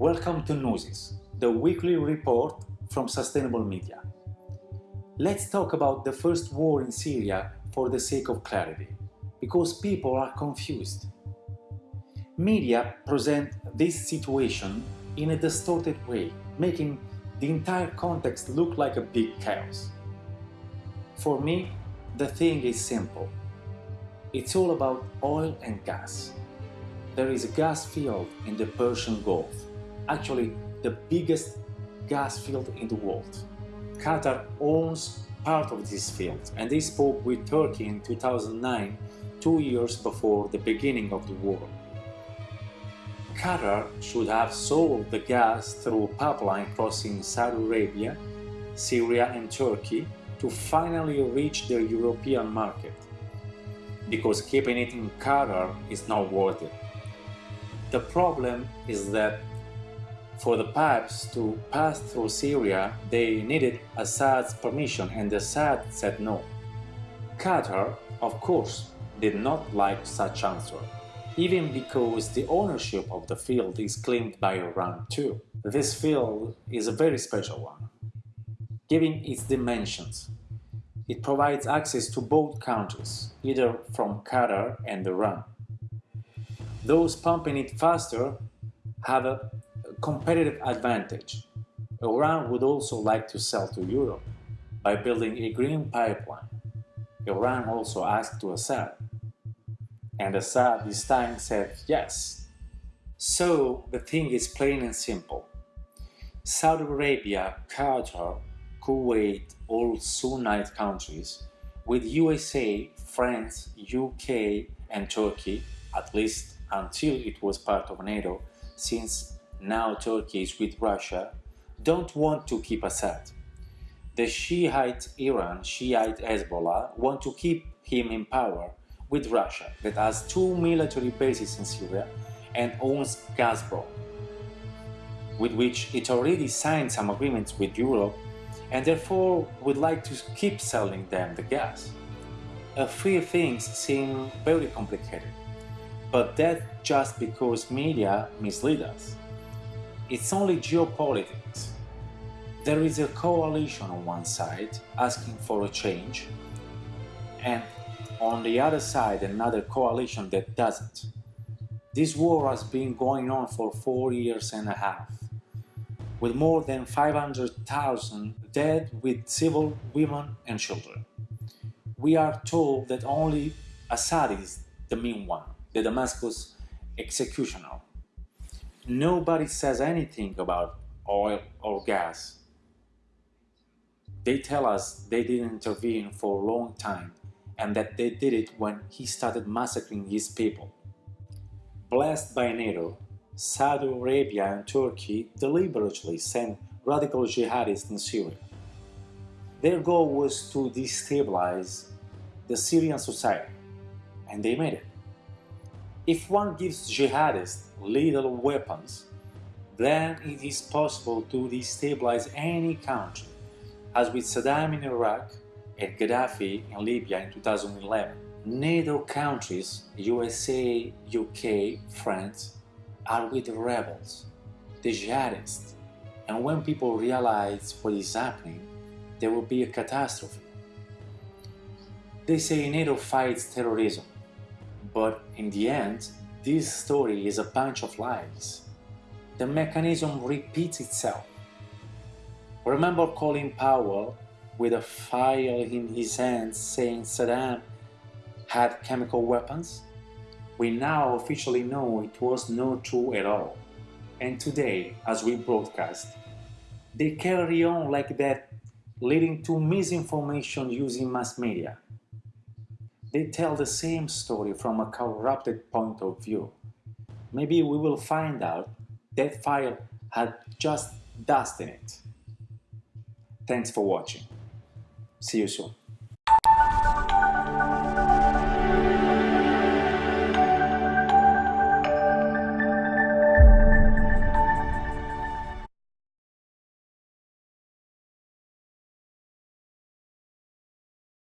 Welcome to Gnosis, the weekly report from Sustainable Media. Let's talk about the first war in Syria for the sake of clarity, because people are confused. Media present this situation in a distorted way, making the entire context look like a big chaos. For me, the thing is simple. It's all about oil and gas. There is a gas field in the Persian Gulf, actually the biggest gas field in the world. Qatar owns part of this field and they spoke with Turkey in 2009, two years before the beginning of the war. Qatar should have sold the gas through pipeline crossing Saudi Arabia, Syria and Turkey to finally reach the European market, because keeping it in Qatar is not worth it. The problem is that for the pipes to pass through Syria, they needed Assad's permission and Assad said no. Qatar, of course, did not like such answer, even because the ownership of the field is claimed by Iran too. This field is a very special one, given its dimensions. It provides access to both countries, either from Qatar and Iran. Those pumping it faster have a competitive advantage. Iran would also like to sell to Europe by building a green pipeline. Iran also asked to Assad, and Assad this time said yes. So the thing is plain and simple. Saudi Arabia, Qatar, Kuwait, all Sunnite countries, with USA, France, UK and Turkey, at least until it was part of NATO, since now Turkey is with Russia, don't want to keep Assad. The Shiite Iran, Shiite Hezbollah want to keep him in power with Russia that has two military bases in Syria and owns Gazprom, with which it already signed some agreements with Europe and therefore would like to keep selling them the gas. A few things seem very complicated, but that's just because media mislead us. It's only geopolitics. There is a coalition on one side asking for a change, and on the other side another coalition that doesn't. This war has been going on for four years and a half, with more than 500,000 dead with civil women and children. We are told that only Assad is the mean one, the Damascus executioner. Nobody says anything about oil or gas. They tell us they didn't intervene for a long time and that they did it when he started massacring his people. Blessed by NATO, Saudi Arabia and Turkey deliberately sent radical jihadists in Syria. Their goal was to destabilize the Syrian society, and they made it. If one gives jihadists lethal weapons, then it is possible to destabilize any country, as with Saddam in Iraq and Gaddafi in Libya in 2011. NATO countries, USA, UK, France, are with the rebels, the jihadists, and when people realize what is happening, there will be a catastrophe. They say NATO fights terrorism, but in the end, this story is a bunch of lies. The mechanism repeats itself. Remember Colin Powell with a file in his hands saying Saddam had chemical weapons? We now officially know it was not true at all. And today, as we broadcast, they carry on like that, leading to misinformation using mass media. They tell the same story from a corrupted point of view. Maybe we will find out that file had just dust in it. Thanks for watching. See you soon.